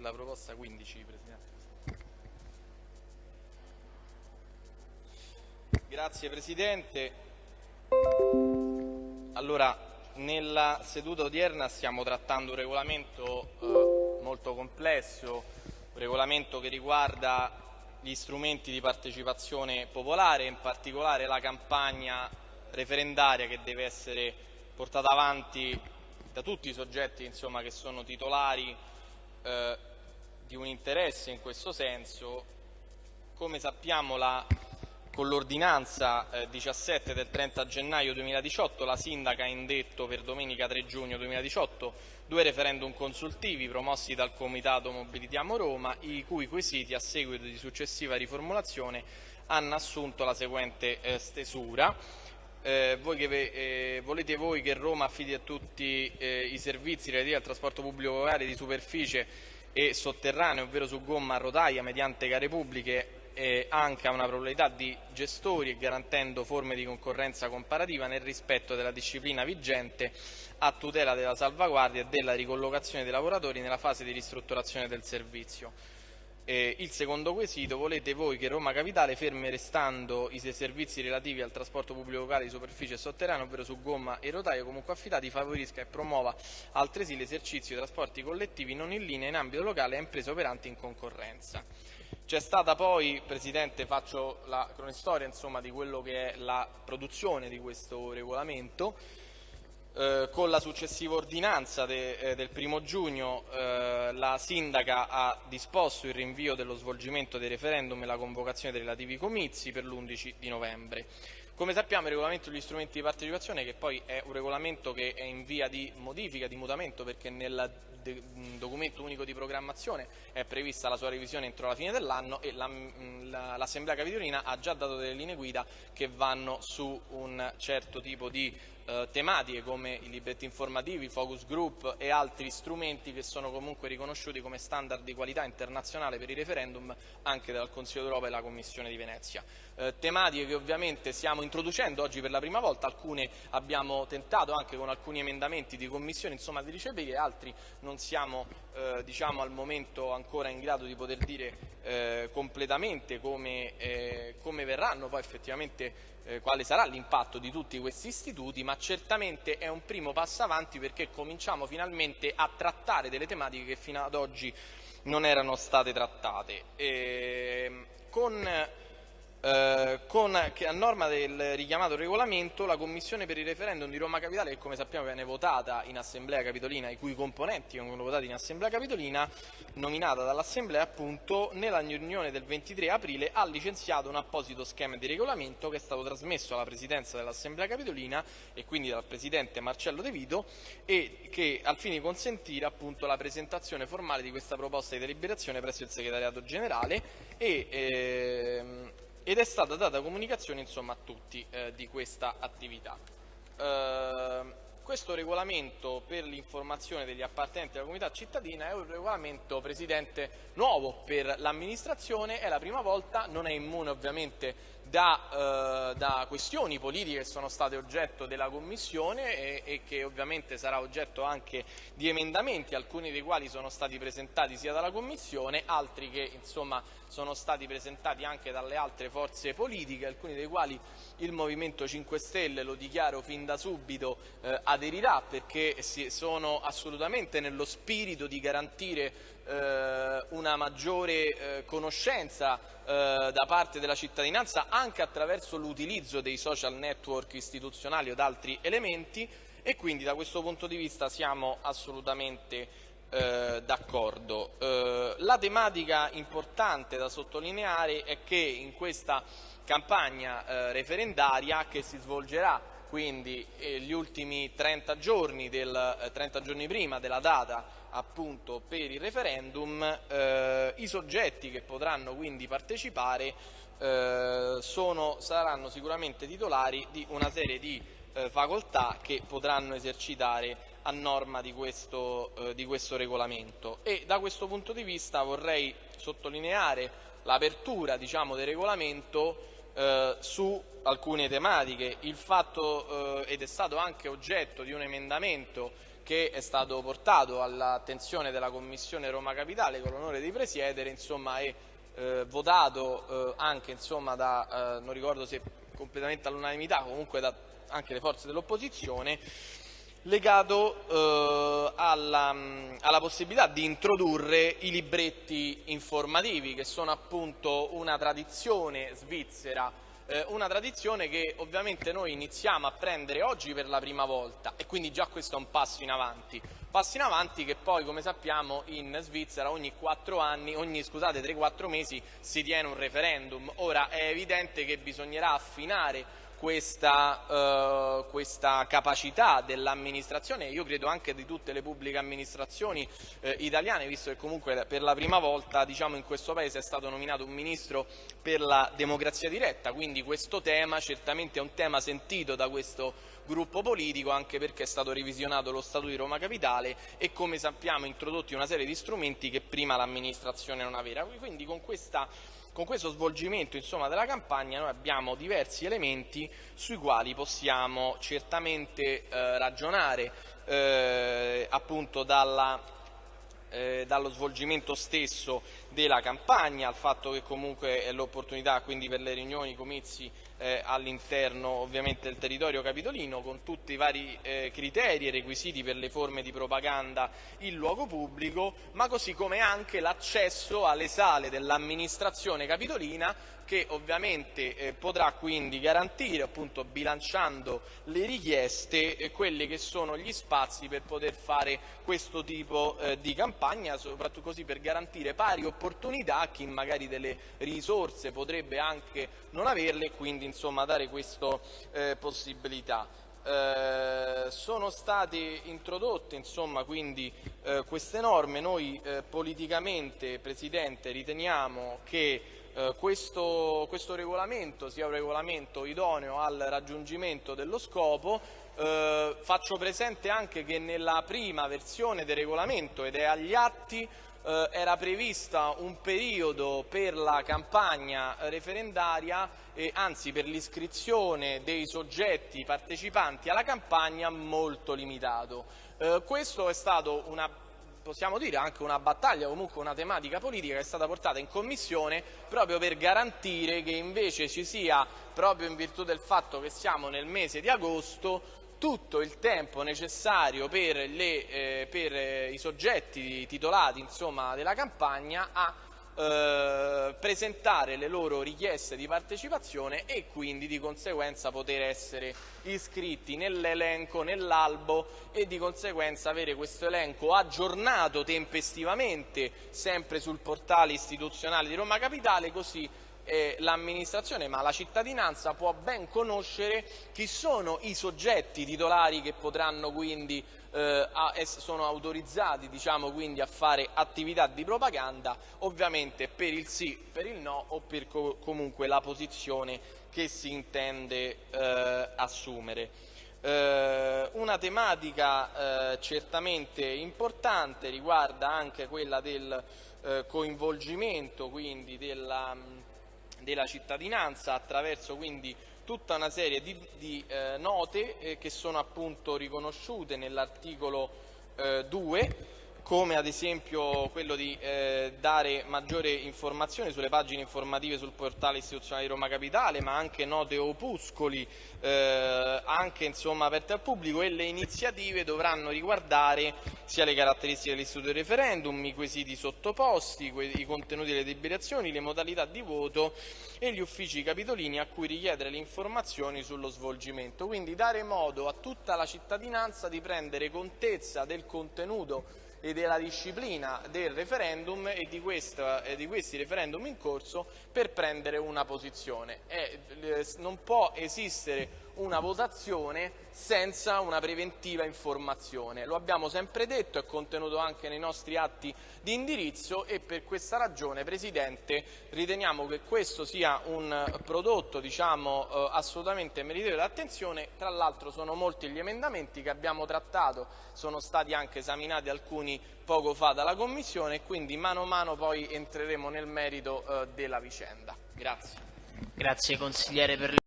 la proposta 15, Presidente. Grazie Presidente. Allora, nella seduta odierna stiamo trattando un regolamento eh, molto complesso, un regolamento che riguarda gli strumenti di partecipazione popolare, in particolare la campagna referendaria che deve essere portata avanti da tutti i soggetti insomma, che sono titolari eh, di un interesse in questo senso. Come sappiamo la con l'ordinanza eh, 17 del 30 gennaio 2018 la Sindaca ha indetto per domenica 3 giugno 2018 due referendum consultivi promossi dal Comitato Mobilitiamo Roma, i cui quesiti a seguito di successiva riformulazione hanno assunto la seguente eh, stesura. Eh, voi che, eh, volete voi che Roma affidi a tutti eh, i servizi relativi al trasporto pubblico locale di superficie e sotterraneo, ovvero su gomma a rotaia mediante gare pubbliche eh, anche a una probabilità di gestori e garantendo forme di concorrenza comparativa nel rispetto della disciplina vigente a tutela della salvaguardia e della ricollocazione dei lavoratori nella fase di ristrutturazione del servizio. Eh, il secondo quesito, volete voi che Roma Capitale, ferme restando i servizi relativi al trasporto pubblico locale di superficie e sotterraneo, ovvero su gomma e rotaio comunque affidati, favorisca e promuova altresì l'esercizio di trasporti collettivi non in linea in ambito locale a imprese operanti in concorrenza. C'è stata poi, Presidente, faccio la cronistoria insomma, di quello che è la produzione di questo regolamento, eh, con la successiva ordinanza de, eh, del primo giugno eh, la Sindaca ha disposto il rinvio dello svolgimento dei referendum e la convocazione dei relativi comizi per l'11 di novembre. Come sappiamo il regolamento degli strumenti di partecipazione, che poi è un regolamento che è in via di modifica, di mutamento, perché nel documento unico di programmazione è prevista la sua revisione entro la fine dell'anno e l'Assemblea Capitolina ha già dato delle linee guida che vanno su un certo tipo di eh, tematiche come i libretti informativi, i focus group e altri strumenti che sono comunque riconosciuti come standard di qualità internazionale per i referendum anche dal Consiglio d'Europa e dalla Commissione di Venezia. Eh, tematiche che ovviamente stiamo introducendo oggi per la prima volta, alcune abbiamo tentato anche con alcuni emendamenti di commissione insomma, di ricepire, altri non siamo eh, diciamo, al momento ancora in grado di poter dire eh, completamente come, eh, come, verranno poi effettivamente eh, quale sarà l'impatto di tutti questi istituti, ma certamente è un primo passo avanti perché cominciamo finalmente a trattare delle tematiche che fino ad oggi non erano state trattate. E, ehm, con eh, con, che a norma del richiamato regolamento la Commissione per il referendum di Roma Capitale, che come sappiamo viene votata in Assemblea Capitolina, i cui componenti vengono votati in Assemblea Capitolina, nominata dall'Assemblea appunto, nella riunione del 23 aprile ha licenziato un apposito schema di regolamento che è stato trasmesso alla Presidenza dell'Assemblea Capitolina e quindi dal Presidente Marcello De Vito e che al fine di consentire appunto la presentazione formale di questa proposta di deliberazione presso il Segretariato Generale e ehm, ed è stata data comunicazione insomma, a tutti eh, di questa attività. Eh, questo regolamento per l'informazione degli appartenenti alla comunità cittadina è un regolamento, Presidente, nuovo per l'amministrazione, è la prima volta, non è immune ovviamente da, eh, da, questioni politiche che sono state oggetto della Commissione e, e, che ovviamente sarà oggetto anche di emendamenti, alcuni dei quali sono stati presentati sia dalla Commissione, altri che insomma, sono stati presentati anche dalle altre forze politiche, alcuni dei quali il Movimento 5 Stelle, lo dichiaro fin da subito, eh, aderirà perché sono assolutamente nello spirito di garantire eh, una maggiore eh, conoscenza eh, da parte della cittadinanza anche attraverso l'utilizzo dei social network istituzionali o da altri elementi e quindi da questo punto di vista siamo assolutamente eh, d'accordo. Eh, la tematica importante da sottolineare è che in questa campagna eh, referendaria che si svolgerà quindi eh, gli ultimi 30 giorni, del, 30 giorni prima della data appunto per il referendum, eh, i soggetti che potranno quindi partecipare eh, sono, saranno sicuramente titolari di una serie di eh, facoltà che potranno esercitare a norma di questo, eh, di questo regolamento e da questo punto di vista vorrei sottolineare l'apertura diciamo, del regolamento eh, su alcune tematiche. Il fatto, eh, ed è stato anche oggetto di un emendamento che è stato portato all'attenzione della Commissione Roma Capitale con l'onore di presiedere insomma, e eh, votato eh, anche insomma, da, eh, non ricordo se completamente all'unanimità, comunque da anche le forze dell'opposizione, legato eh, alla, alla, possibilità di introdurre i libretti informativi, che sono appunto una tradizione svizzera, eh, una tradizione che ovviamente noi iniziamo a prendere oggi per la prima volta e quindi già questo è un passo in avanti. Passo in avanti che poi, come sappiamo, in Svizzera ogni 4 anni, ogni 3-4 mesi si tiene un referendum. Ora è evidente che bisognerà affinare questa, eh, questa capacità dell'amministrazione io credo anche di tutte le pubbliche amministrazioni eh, italiane, visto che comunque per la prima volta diciamo, in questo Paese è stato nominato un ministro per la democrazia diretta, quindi questo tema certamente è un tema sentito da questo gruppo politico anche perché è stato revisionato lo Statuto di Roma Capitale e come sappiamo introdotti una serie di strumenti che prima l'amministrazione non aveva. Quindi con questa con questo svolgimento insomma, della campagna noi abbiamo diversi elementi sui quali possiamo certamente eh, ragionare eh, appunto dalla, eh, dallo svolgimento stesso della campagna, al fatto che comunque è l'opportunità quindi per le riunioni, i comizi eh, all'interno ovviamente del territorio capitolino con tutti i vari eh, criteri e requisiti per le forme di propaganda in luogo pubblico, ma così come anche l'accesso alle sale dell'amministrazione capitolina che ovviamente eh, potrà quindi garantire, appunto, bilanciando le richieste, eh, quelli che sono gli spazi per poter fare questo tipo eh, di campagna, soprattutto così per garantire pari opportunità a chi magari delle risorse potrebbe anche non averle e quindi insomma, dare questa eh, possibilità. Eh, sono state introdotte insomma, quindi, eh, queste norme, noi eh, politicamente Presidente riteniamo che eh, questo, questo, regolamento sia un regolamento idoneo al raggiungimento dello scopo, eh, faccio presente anche che nella prima versione del regolamento ed è agli atti eh, era prevista un periodo per la campagna referendaria, eh, anzi per l'iscrizione dei soggetti partecipanti alla campagna molto limitato. Eh, questo è stato una possiamo dire anche una battaglia, comunque una tematica politica che è stata portata in Commissione proprio per garantire che invece ci sia, proprio in virtù del fatto che siamo nel mese di agosto, tutto il tempo necessario per, le, eh, per eh, i soggetti titolati insomma, della campagna a eh, presentare le loro richieste di partecipazione e quindi di conseguenza poter essere iscritti nell'elenco, nell'albo e di conseguenza avere questo elenco aggiornato tempestivamente sempre sul portale istituzionale di Roma Capitale così eh, l'amministrazione ma la cittadinanza può ben conoscere chi sono i soggetti titolari che potranno quindi eh, a, sono autorizzati diciamo, quindi, a fare attività di propaganda ovviamente per il sì, per il no o per co comunque la posizione che si intende eh, assumere. Eh, una tematica eh, certamente importante riguarda anche quella del eh, coinvolgimento quindi della della cittadinanza attraverso quindi tutta una serie di, di eh, note eh, che sono appunto riconosciute nell'articolo eh, 2 come ad esempio quello di eh, dare maggiore informazione sulle pagine informative sul portale istituzionale di Roma Capitale, ma anche note opuscoli, eh, anche insomma, aperte al pubblico e le iniziative dovranno riguardare sia le caratteristiche dell'istituto del referendum, i quesiti sottoposti, i contenuti delle deliberazioni, le modalità di voto e gli uffici capitolini a cui richiedere le informazioni sullo svolgimento. Quindi dare modo a tutta la cittadinanza di prendere contezza del contenuto e della disciplina del referendum e di, questa, e di, questi referendum in corso per prendere una posizione. E, eh, non può esistere una votazione senza una preventiva informazione. Lo abbiamo sempre detto, è contenuto anche nei nostri atti di indirizzo e per questa ragione, Presidente, riteniamo che questo sia un prodotto diciamo, eh, assolutamente meritevole d'attenzione. Tra l'altro sono molti gli emendamenti che abbiamo trattato, sono stati anche esaminati alcuni poco fa dalla Commissione e quindi mano a mano poi entreremo nel merito eh, della vicenda. Grazie. Grazie consigliere per